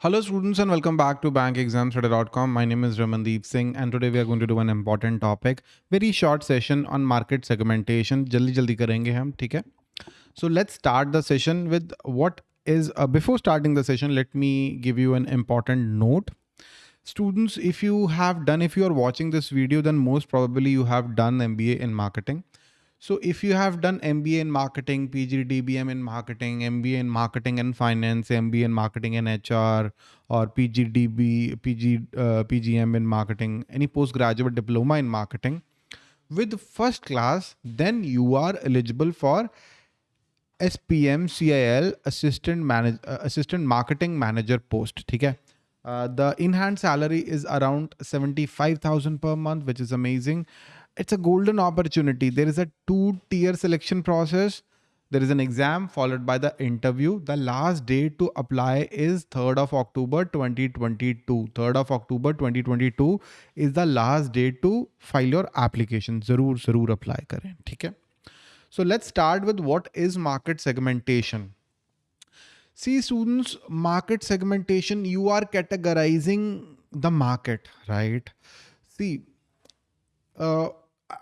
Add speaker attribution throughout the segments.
Speaker 1: Hello students and welcome back to bankexamstudy.com. My name is Ramandeep Singh and today we are going to do an important topic. Very short session on market segmentation. jaldi jaldi karenge theek hai So let's start the session with what is uh, before starting the session let me give you an important note. Students if you have done if you are watching this video then most probably you have done MBA in marketing. So if you have done MBA in marketing, PGDBM in marketing, MBA in marketing and finance, MBA in marketing and HR, or PGDB, PG, uh, PGM in marketing, any postgraduate diploma in marketing, with first class, then you are eligible for SPM CIL assistant manager, uh, assistant marketing manager post. Okay. Uh, the in-hand salary is around 75,000 per month, which is amazing it's a golden opportunity. There is a two tier selection process. There is an exam followed by the interview. The last date to apply is 3rd of October 2022. 3rd of October 2022 is the last date to file your application. Zarur, zarur apply kare. Okay? So let's start with what is market segmentation. See students, market segmentation, you are categorizing the market, right? See, uh,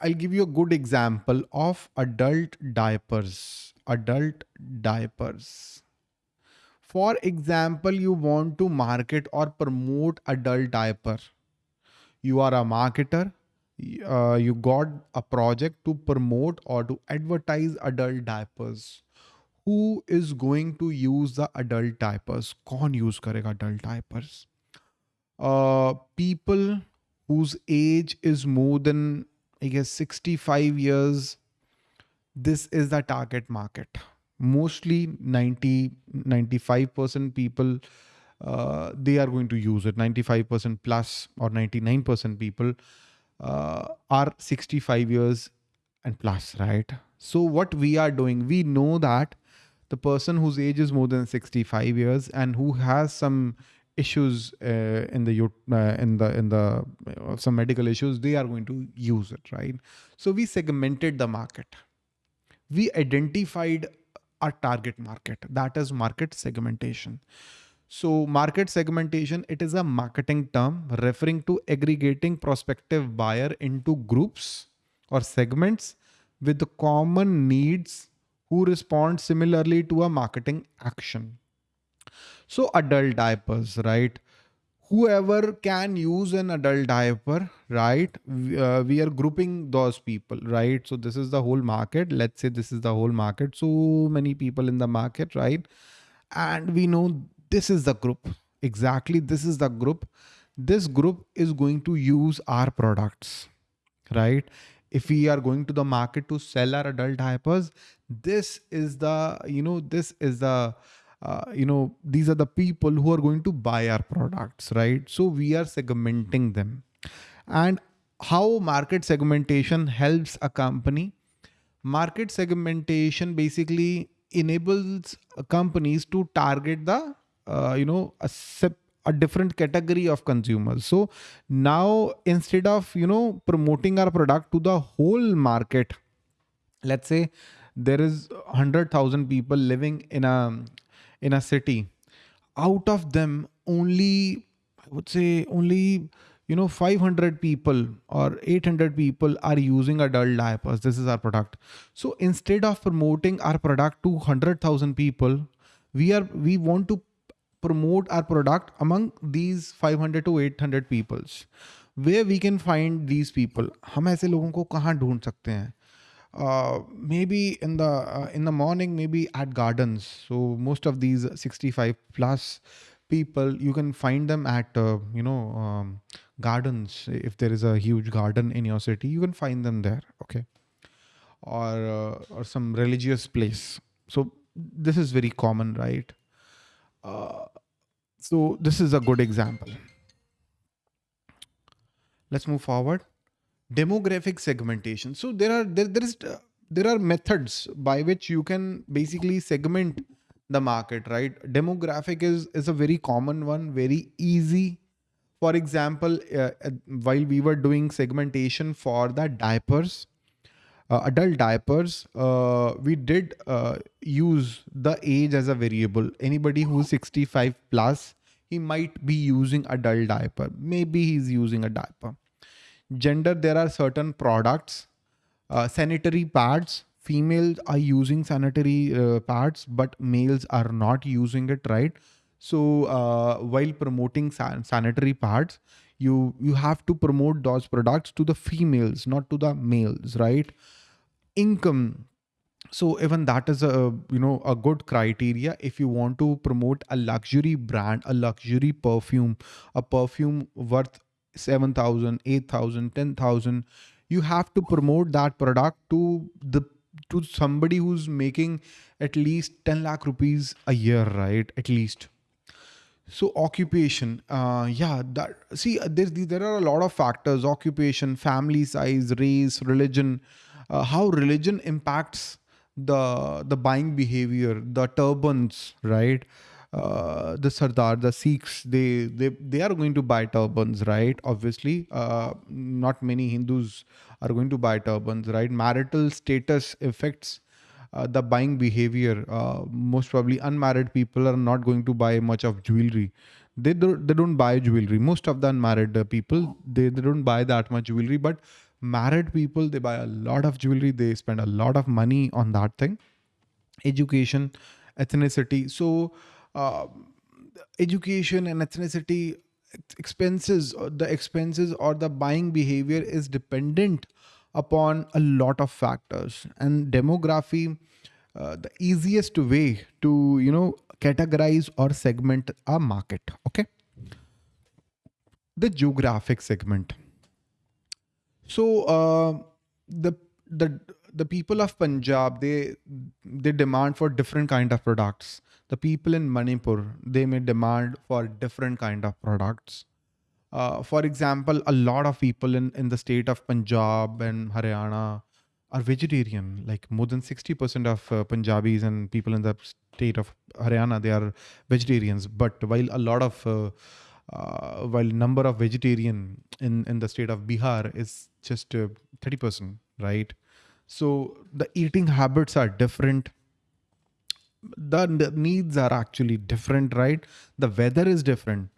Speaker 1: I'll give you a good example of adult diapers. Adult diapers. For example, you want to market or promote adult diaper. You are a marketer. Uh, you got a project to promote or to advertise adult diapers. Who is going to use the adult diapers? Con use karega adult diapers? Uh, people whose age is more than I guess 65 years, this is the target market. Mostly 90, 95% people, uh, they are going to use it. 95% plus or 99% people uh, are 65 years and plus, right? So what we are doing, we know that the person whose age is more than 65 years and who has some issues uh, in the uh, in the in the uh, some medical issues they are going to use it right? So we segmented the market. We identified a target market. That is market segmentation. So market segmentation it is a marketing term referring to aggregating prospective buyer into groups or segments with common needs who respond similarly to a marketing action so adult diapers, right? Whoever can use an adult diaper, right? Uh, we are grouping those people, right? So this is the whole market. Let's say this is the whole market. So many people in the market, right? And we know this is the group. Exactly. This is the group. This group is going to use our products, right? If we are going to the market to sell our adult diapers, this is the, you know, this is the, uh, you know, these are the people who are going to buy our products, right? So we are segmenting them. And how market segmentation helps a company? Market segmentation basically enables companies to target the, uh, you know, a, a different category of consumers. So now instead of, you know, promoting our product to the whole market, let's say there is 100,000 people living in a in a city, out of them only, I would say only, you know, 500 people or 800 people are using adult diapers. This is our product. So instead of promoting our product to 100,000 people, we are, we want to promote our product among these 500 to 800 peoples. Where we can find these people? हम ऐसे लोगों को कहाँ ढूंढ सकते हैं Uh, maybe in the uh, in the morning maybe at gardens. So most of these 65 plus people you can find them at uh, you know um, gardens. If there is a huge garden in your city you can find them there okay? Or uh, or some religious place. So this is very common right? Uh, so this is a good example. Let's move forward demographic segmentation. So there are there, there is there are methods by which you can basically segment the market right? Demographic is is a very common one very easy. For example uh, uh while we were doing segmentation for the diapers uh, adult diapers uh, we did uh, use the age as a variable. Anybody who's 65 plus he might be using adult diaper. Maybe he's using a diaper gender there are certain products uh, sanitary pads. Females are using sanitary uh, pads but males are not using it right? So uh, while promoting san- sanitary pads you you have to promote those products to the females not to the males right? Income. So even that is a you know a good criteria. If you want to promote a luxury brand a luxury perfume a perfume worth 7000 8000 10000 you have to promote that product to the to somebody who's making at least 10 lakh rupees a year right? At least. So occupation uh yeah that see uh, there there are a lot of factors. Occupation family size race religion uh, how religion impacts the the buying behavior the turbans right uh, the sardar the sikhs they they they are going to buy turbans right obviously uh, not many hindus are going to buy turbans right marital status affects uh, the buying behavior. Uh, most probably, unmarried people are not going to buy much of jewelry. They don't, they don't buy jewelry. Most of the unmarried people they, they don't buy that much jewelry. But married people they buy a lot of jewelry. They spend a lot of money on that thing. Education, ethnicity. So, uh, education and ethnicity expenses, uh, the expenses or the buying behavior is dependent upon a lot of factors. And demography uh, the easiest way to you know categorize or segment a market okay? The geographic segment. So uh, the the the people of punjab they they demand for different kind of products the people in manipur they may demand for different kind of products uh, for example, a lot of people in, in the state of Punjab and Haryana are vegetarian. Like more than 60% of uh, Punjabis and people in the state of Haryana, they are vegetarians. But while a lot of, uh, uh, while number of vegetarian in, in the state of Bihar is just 30%, uh, right? So the eating habits are different. The, needs are actually different, right? The weather is different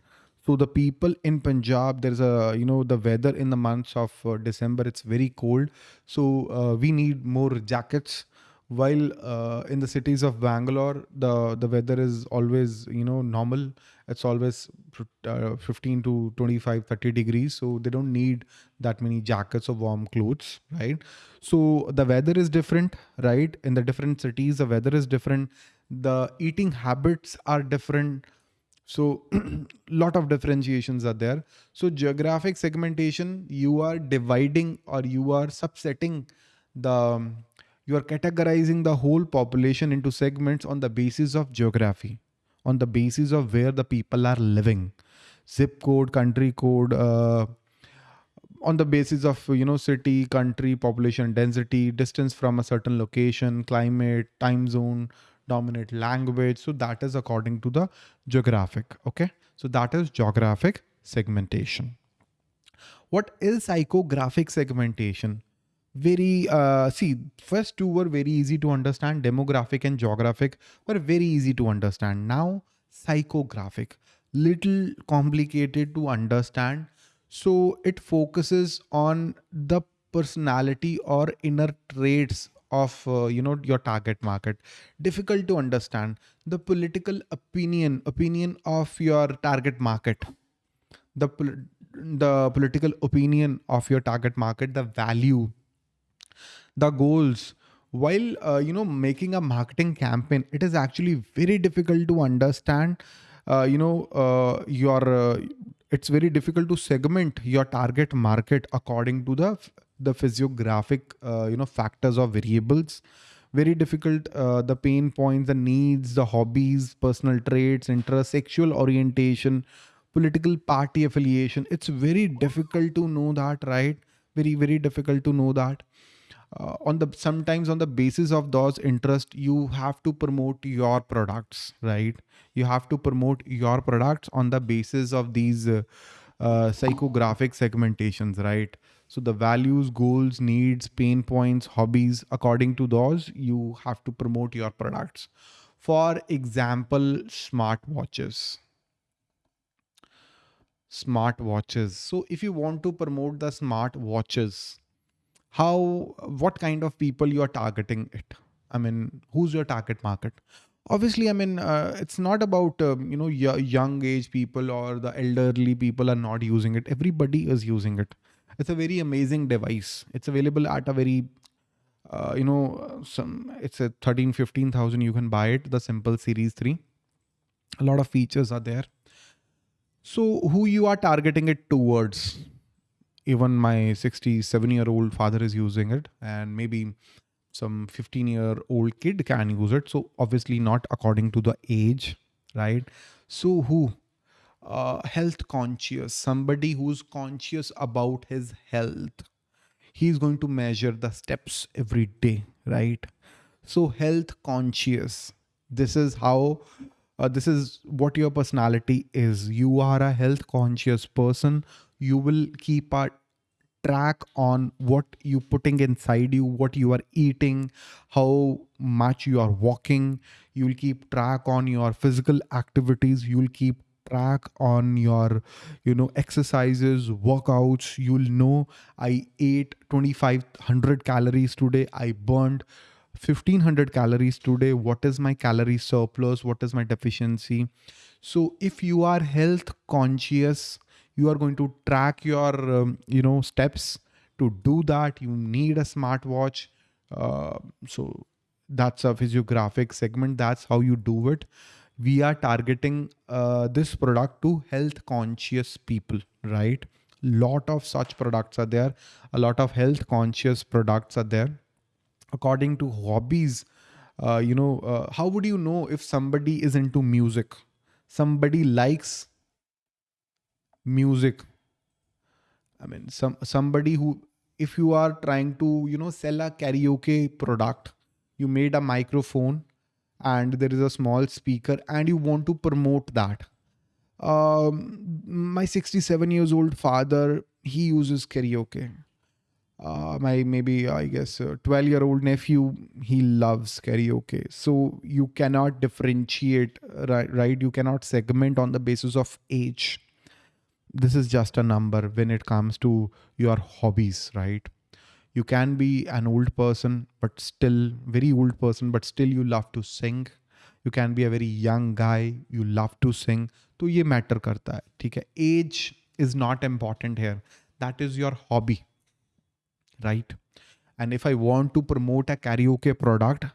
Speaker 1: so the people in Punjab, there's a you know the weather in the months of uh, December, it's very cold. So uh, we need more jackets. While uh, in the cities of Bangalore, the the weather is always you know normal. It's always uh, 15 to 25, 30 degrees. So they don't need that many jackets or warm clothes, right? So the weather is different, right? In the different cities, the weather is different. The eating habits are different so lot of differentiations are there. So geographic segmentation, you are dividing or you are subsetting the, you are categorizing the whole population into segments on the basis of geography, on the basis of where the people are living, zip code, country code, uh, on the basis of you know city country population density distance from a certain location climate time zone dominant language. So that is according to the geographic. Okay. So that is geographic segmentation. What is psychographic segmentation? Very, uh, see, first two were very easy to understand. Demographic and geographic were very easy to understand. Now, psychographic, little complicated to understand. So it focuses on the personality or inner traits of uh, you know your target market. Difficult to understand the political opinion opinion of your target market. The pol- the political opinion of your target market the value the goals. While uh, you know making a marketing campaign it is actually very difficult to understand uh, you know uh, your uh, it's very difficult to segment your target market according to the the physiographic uh, you know factors or variables. Very difficult uh, the pain points the needs the hobbies personal traits interest sexual orientation political party affiliation. It's very difficult to know that right? Very very difficult to know that. Uh, on the sometimes on the basis of those interest you have to promote your products right? You have to promote your products on the basis of these uh, uh, psychographic segmentations right so the values, goals, needs, pain points, hobbies, according to those, you have to promote your products. For example, smartwatches. Smartwatches. so if you want to promote the smartwatches, how what kind of people you are targeting it i mean who's your target market obviously i mean uh, it's not about um, you know young age people or the elderly people are not using it everybody is using it it's a very amazing device. It's available at a very uh, you know some it's a 13 15000 you can buy it the simple series 3 a lot of features are there. So who you are targeting it towards? Even my 67 year old father is using it and maybe some 15 year old kid can use it. So obviously not according to the age right? So who uh, health conscious somebody who's conscious about his health he's going to measure the steps every day right? So health conscious this is how uh, this is what your personality is. You are a health conscious person. You will keep a track on what you putting inside you what you are eating how much you are walking. You will keep track on your physical activities. You will keep track on your you know exercises workouts. You'll know i ate 2500 calories today. I burned 1500 calories today. What is my calorie surplus? What is my deficiency? So if you are health conscious you are going to track your um, you know steps. To do that you need a smartwatch. Uh, so that's a physiographic segment. That's how you do it we are targeting uh, this product to health conscious people right? Lot of such products are there. A lot of health conscious products are there. According to hobbies uh, you know uh, how would you know if somebody is into music? Somebody likes music. I mean some somebody who if you are trying to you know sell a karaoke product you made a microphone and there is a small speaker and you want to promote that. Um, my 67 years old father he uses karaoke. Uh, my maybe i guess 12 year old nephew he loves karaoke. So you cannot differentiate right, right? You cannot segment on the basis of age. This is just a number when it comes to your hobbies right you can be an old person but still very old person but still you love to sing you can be a very young guy you love to sing तो ये matter करता है ठीक है as is not important hair that is your hobby right and if i want to promote a karaoke product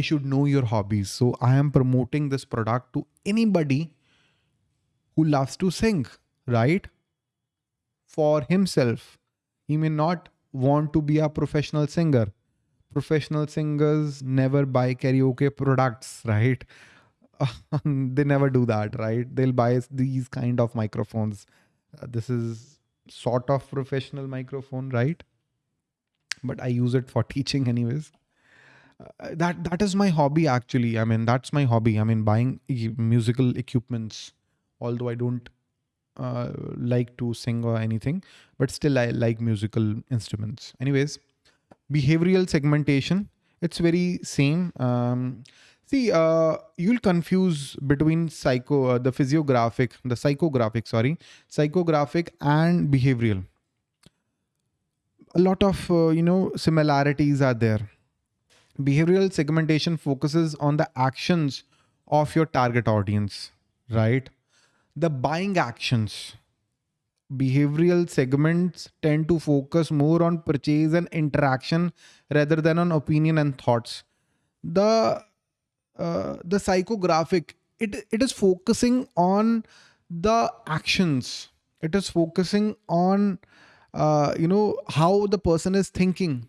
Speaker 1: i should know your hobbies so i am promoting this product to anybody who loves to sing right for himself he may not want to be a professional singer. Professional singers never buy karaoke products, right? they never do that, right? They'll buy these kind of microphones. Uh, this is sort of professional microphone, right? But I use it for teaching, anyways. Uh, that that is my hobby actually i mean that's my hobby i mean buying musical equipments although i don't uh, like to sing or anything, but still I like musical instruments. Anyways, behavioral segmentation, it's very same. Um, see, uh, you'll confuse between psycho, uh, the physiographic, the psychographic, sorry, psychographic and behavioral. A lot of, uh, you know, similarities are there. Behavioral segmentation focuses on the actions of your target audience, right? The buying actions. Behavioral segments tend to focus more on purchase and interaction rather than on opinion and thoughts. The uh, the psychographic it it is focusing on the actions. It is focusing on uh, you know how the person is thinking,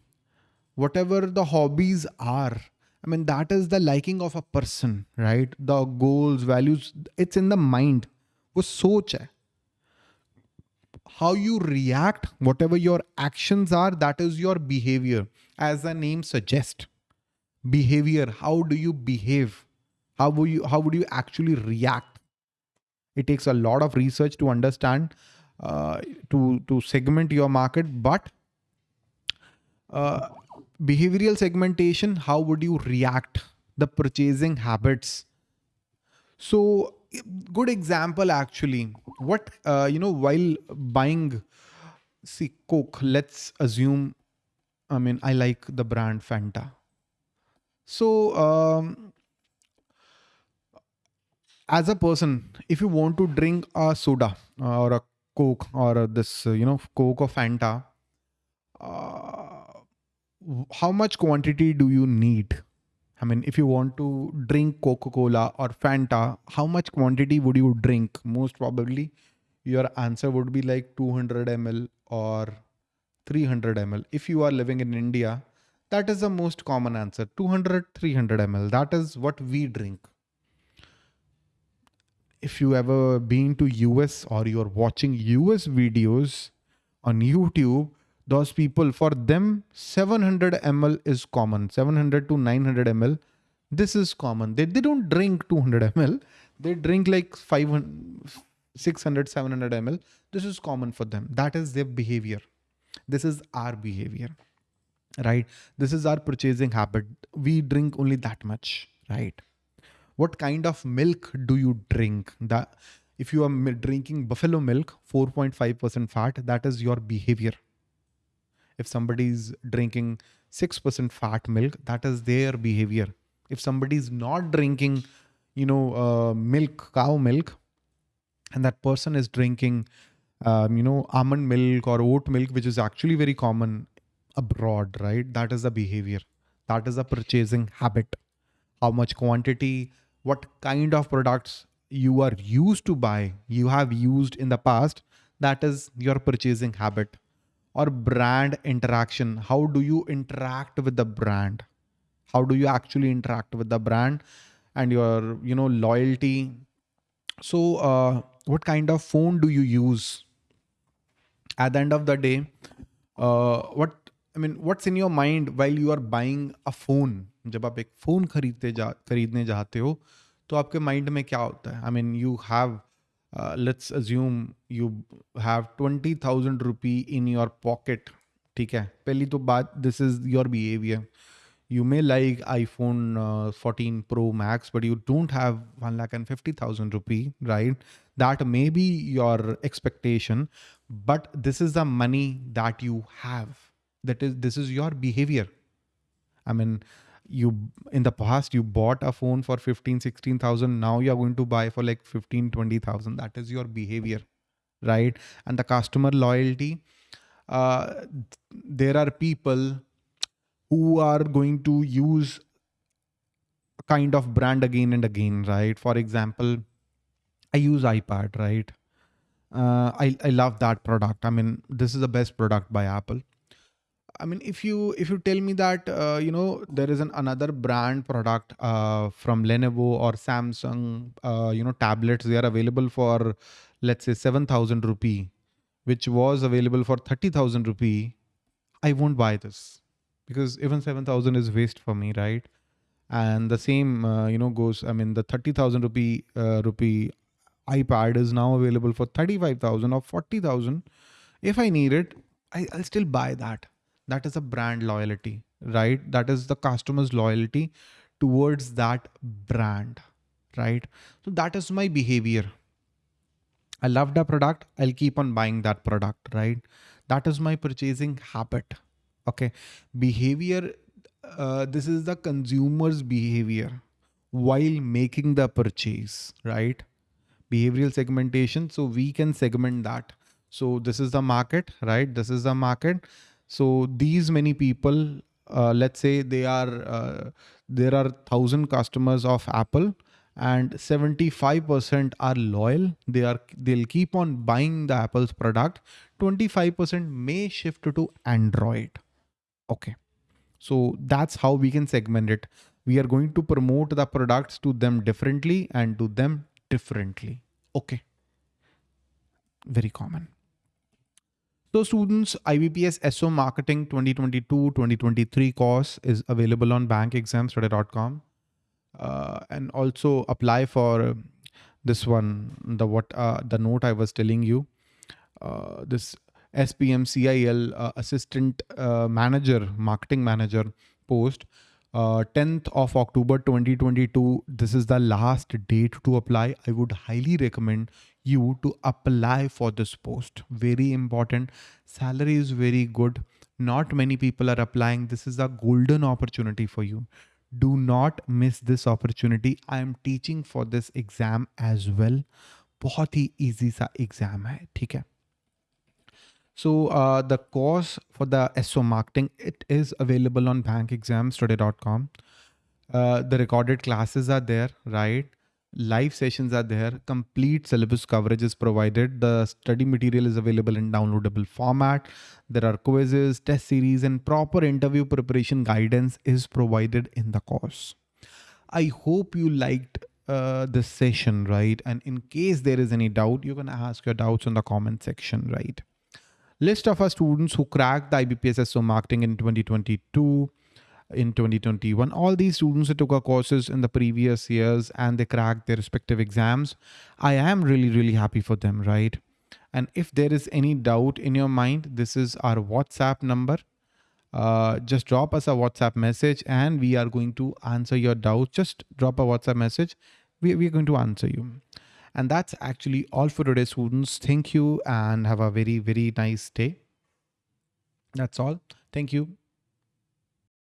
Speaker 1: whatever the hobbies are. I mean, that is the liking of a person, right? The goals, values, it's in the mind वो सोच है how you react whatever your actions are that is your behavior as the name suggests behavior how do you behave how would you how would you actually react it takes a lot of research to understand uh, to to segment your market but uh, behavioral segmentation how would you react the purchasing habits so good example actually. What uh, you know while buying see coke let's assume i mean i like the brand fanta. So um, as a person if you want to drink a soda uh, or a coke or this uh, you know coke or fanta uh, how much quantity do you need I mean, if you want to drink Coca Cola or Fanta, how much quantity would you drink? Most probably, your answer would be like 200 ml or 300 ml. If you are living in India, that is the most common answer 200, 300 ml. That is what we drink. If you ever been to US or you're watching US videos on YouTube, those people for them 700 ml is common. 700 to 900 ml this is common. They, they don't drink 200 ml they drink like 500 600 700 ml this is common for them. That is their behavior. This is our behavior right? This is our purchasing habit. We drink only that much right? What kind of milk do you drink? That if you are drinking buffalo milk 4.5% fat that is your behavior if somebody's drinking 6% fat milk, that is their behavior. If somebody's not drinking, you know, uh, milk, cow milk, and that person is drinking, um, you know, almond milk or oat milk, which is actually very common abroad, right? That is the behavior. That is the purchasing habit. How much quantity, what kind of products you are used to buy, you have used in the past, that is your purchasing habit or brand interaction how do you interact with the brand how do you actually interact with the brand and your you know loyalty so uh, what kind of phone do you use at the end of the day uh, what I mean, what's in your mind while you are buying a phone? जब आप एक phone खरीदते जा खरीदने जाते हो तो आपके mind में क्या होता है I mean, you have uh, let's assume you have 20000 rupee in your pocket ठीक है पहली तो बात this is your behavior you may like iphone uh, 14 pro max but you don't have 1 lakh and 50000 rupee right that may be your expectation but this is the money that you have that is this is your behavior i mean you in the past you bought a phone for 15 16000 now you're going to buy for like 15 20000 that is your behavior right? And the customer loyalty uh, there are people who are going to use a kind of brand again and again right? For example i use ipad right? Uh, I, I love that product. I mean this is the best product by apple I mean, if you if you tell me that uh, you know there is an another brand product uh, from Lenovo or Samsung, uh, you know tablets, they are available for let's say seven thousand rupee, which was available for thirty thousand rupee, I won't buy this because even seven thousand is waste for me, right? And the same uh, you know goes. I mean, the thirty thousand rupee uh, rupee iPad is now available for thirty five thousand or forty thousand. If I need it, I, I'll still buy that that is a brand loyalty right? That is the customer's loyalty towards that brand right? So that is my behavior. I love the product i'll keep on buying that product right? That is my purchasing habit okay? Behavior uh, this is the consumer's behavior while making the purchase right? Behavioral segmentation so we can segment that. So this is the market right? This is the market so these many people, uh, let's say they are, uh, there are thousand customers of Apple and 75% are loyal. They are, they'll keep on buying the Apple's product. 25% may shift to Android. Okay. So that's how we can segment it. We are going to promote the products to them differently and to them differently. Okay. Very common. So students, IBPS SO Marketing 2022-2023 course is available on bankexamstudy.com. Uh, and also apply for this one, the what uh, the note I was telling you, uh, this SPM CIL uh, assistant uh, manager, marketing manager post. 10th uh, of October 2022. This is the last date to apply. I would highly recommend you to apply for this post. Very important. Salary is very good. Not many people are applying. This is a golden opportunity for you. Do not miss this opportunity. I am teaching for this exam as well. बहुत ही easy सा exam है ठीक है so uh, the course for the SO marketing, it is available on bankexamstoday.com. Uh, the recorded classes are there, right? Live sessions are there. Complete syllabus coverage is provided. The study material is available in downloadable format. There are quizzes, test series, and proper interview preparation guidance is provided in the course. I hope you liked uh, this session, right? And in case there is any doubt, you can ask your doubts in the comment section, right? list of our students who cracked the IBPS SO marketing in 2022, in 2021. All these students who took our courses in the previous years and they cracked their respective exams. I am really, really happy for them, right? And if there is any doubt in your mind, this is our WhatsApp number. Uh, just drop us a WhatsApp message and we are going to answer your doubts. Just drop a WhatsApp message. We, we are going to answer you. And that's actually all for today, students. Thank you and have a very, very nice day. That's all. Thank you.